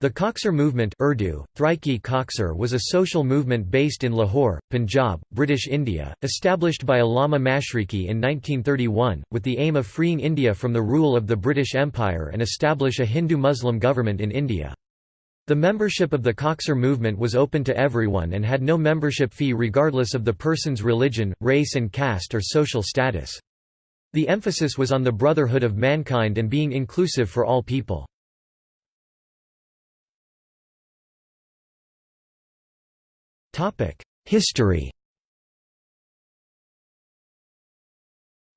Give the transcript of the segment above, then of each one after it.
The Khaksar movement Urdu, Tehrik-i Khaksar was a social movement based in Lahore, Punjab, British India, established by Allama Mashriqi in 1931, with the aim of freeing India from the rule of the British Empire and establish a Hindu-Muslim government in India. The membership of the Khaksar movement was open to everyone and had no membership fee regardless of the person's religion, race and caste or social status. The emphasis was on the brotherhood of mankind and being inclusive for all people. History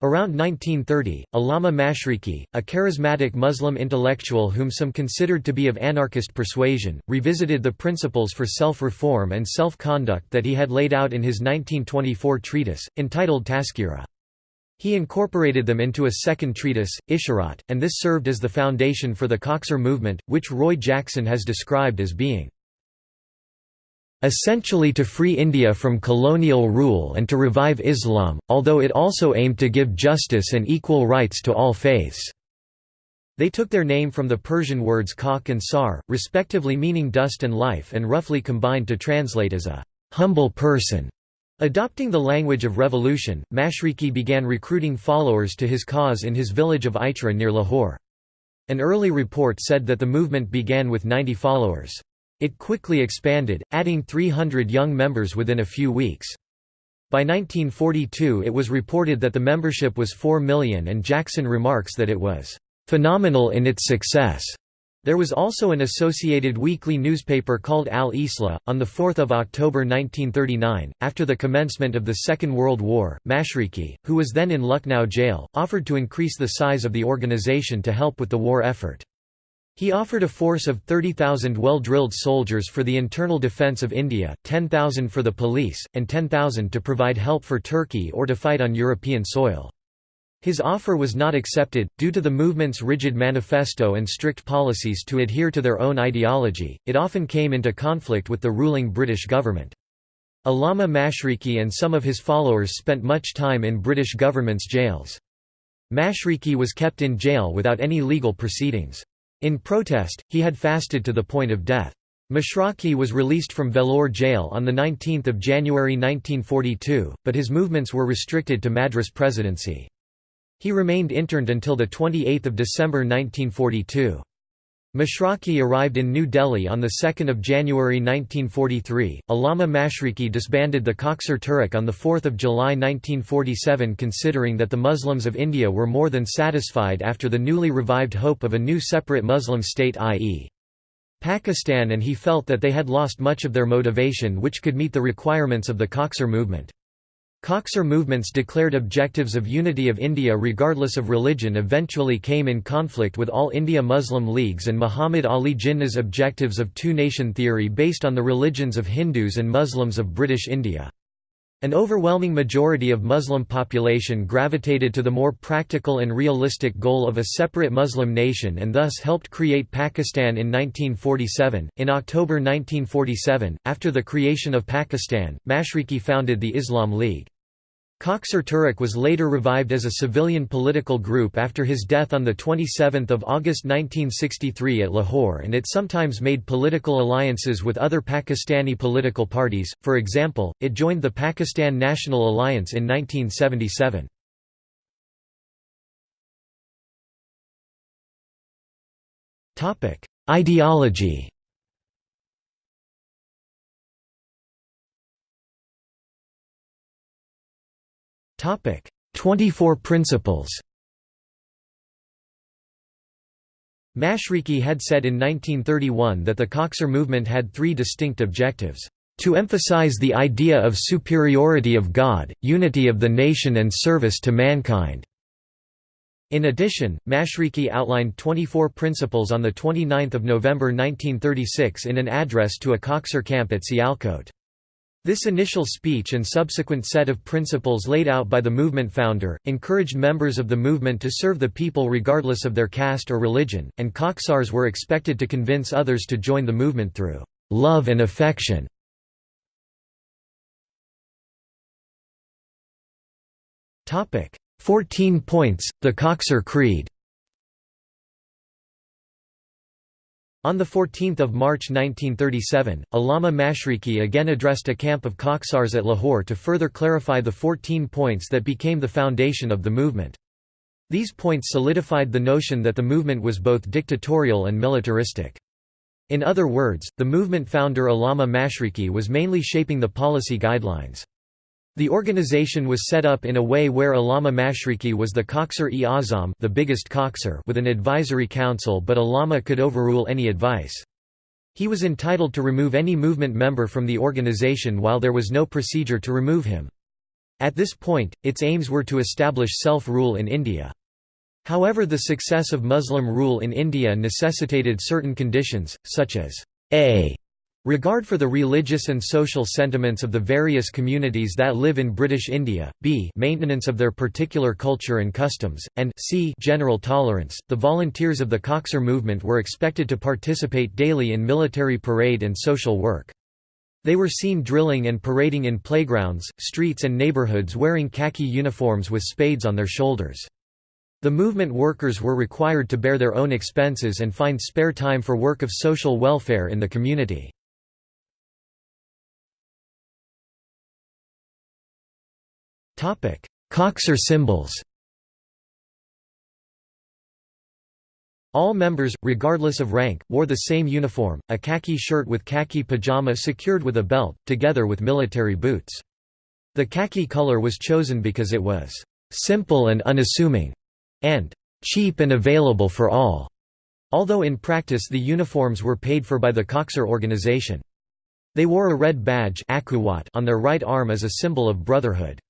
Around 1930, Allama Mashriqi, a charismatic Muslim intellectual whom some considered to be of anarchist persuasion, revisited the principles for self-reform and self-conduct that he had laid out in his 1924 treatise, entitled Tazkira. He incorporated them into a second treatise, Isharat, and this served as the foundation for the Khaksar movement, which Roy Jackson has described as being essentially to free India from colonial rule and to revive Islam, although it also aimed to give justice and equal rights to all faiths. They took their name from the Persian words khak and sar, respectively meaning dust and life and roughly combined to translate as a humble person. Adopting the language of revolution, Mashriqi began recruiting followers to his cause in his village of Ichhra near Lahore. An early report said that the movement began with 90 followers. It quickly expanded, adding 300 young members within a few weeks. By 1942 it was reported that the membership was 4 million and Jackson remarks that it was "...phenomenal in its success." There was also an associated weekly newspaper called Al-Islah. On 4 October 1939, after the commencement of the Second World War, Mashriqi, who was then in Lucknow jail, offered to increase the size of the organization to help with the war effort. He offered a force of 30,000 well-drilled soldiers for the internal defence of India, 10,000 for the police, and 10,000 to provide help for Turkey or to fight on European soil. His offer was not accepted, due to the movement's rigid manifesto and strict policies to adhere to their own ideology, it often came into conflict with the ruling British government. Allama Mashriqi and some of his followers spent much time in British government's jails. Mashriqi was kept in jail without any legal proceedings. In protest, he had fasted to the point of death. Mashriqi was released from Vellore jail on 19 January 1942, but his movements were restricted to Madras Presidency. He remained interned until 28 December 1942. Mashriqi arrived in New Delhi on 2 January 1943. Allama Mashriqi disbanded the Khaksar Tehreek on 4 July 1947 considering that the Muslims of India were more than satisfied after the newly revived hope of a new separate Muslim state i.e. Pakistan and he felt that they had lost much of their motivation which could meet the requirements of the Khaksar movement. Khaksar movements declared objectives of unity of India regardless of religion eventually came in conflict with All India Muslim Leagues and Muhammad Ali Jinnah's objectives of two-nation theory based on the religions of Hindus and Muslims of British India. An overwhelming majority of Muslim population gravitated to the more practical and realistic goal of a separate Muslim nation and thus helped create Pakistan in 1947. In October 1947, after the creation of Pakistan, Mashriqi founded the Islam League. Khaksar Tehreek was later revived as a civilian political group after his death on 27 August 1963 at Lahore and it sometimes made political alliances with other Pakistani political parties, for example, it joined the Pakistan National Alliance in 1977. Ideology Topic: 24 Principles. Mashriqi had said in 1931 that the Khaksar movement had three distinct objectives. To emphasize the idea of superiority of God, unity of the nation and service to mankind. In addition, Mashriqi outlined 24 principles on 29 November 1936 in an address to a Khaksar camp at Sialkot. This initial speech and subsequent set of principles laid out by the movement founder, encouraged members of the movement to serve the people regardless of their caste or religion, and Khaksars were expected to convince others to join the movement through love and affection. Fourteen points, the Khaksar Creed On 14 March 1937, Allama Mashriqi again addressed a camp of Khaksars at Lahore to further clarify the 14 points that became the foundation of the movement. These points solidified the notion that the movement was both dictatorial and militaristic. In other words, the movement founder Allama Mashriqi was mainly shaping the policy guidelines. The organization was set up in a way where Allama Mashriqi was the Khaksar-e-Azam the biggest with an advisory council but Allama could overrule any advice. He was entitled to remove any movement member from the organization while there was no procedure to remove him. At this point, its aims were to establish self-rule in India. However the success of Muslim rule in India necessitated certain conditions, such as a Regard for the religious and social sentiments of the various communities that live in British India, b maintenance of their particular culture and customs, and c general tolerance. The volunteers of the Khaksar movement were expected to participate daily in military parade and social work. They were seen drilling and parading in playgrounds, streets and neighbourhoods wearing khaki uniforms with spades on their shoulders. The movement workers were required to bear their own expenses and find spare time for work of social welfare in the community. Khaksar symbols All members, regardless of rank, wore the same uniform, a khaki shirt with khaki pajama secured with a belt, together with military boots. The khaki color was chosen because it was «simple and unassuming» and «cheap and available for all», although in practice the uniforms were paid for by the Khaksar organization. They wore a red badge on their right arm as a symbol of brotherhood.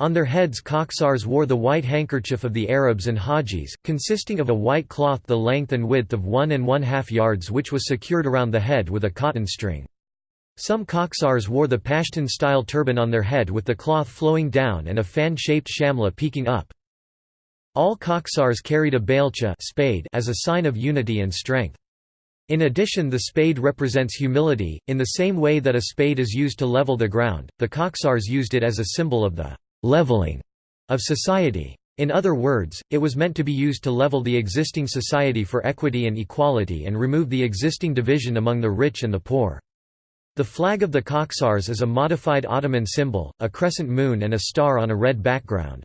On their heads Khaksars wore the white handkerchief of the Arabs and Hajis, consisting of a white cloth the length and width of one and one half yards which was secured around the head with a cotton string. Some Khaksars wore the Pashtun-style turban on their head with the cloth flowing down and a fan-shaped shamla peeking up. All Khaksars carried a bailcha spade as a sign of unity and strength. In addition the spade represents humility, in the same way that a spade is used to level the ground, the Khaksars used it as a symbol of the leveling of society. In other words, it was meant to be used to level the existing society for equity and equality and remove the existing division among the rich and the poor. The flag of the Khaksars is a modified Ottoman symbol, a crescent moon and a star on a red background.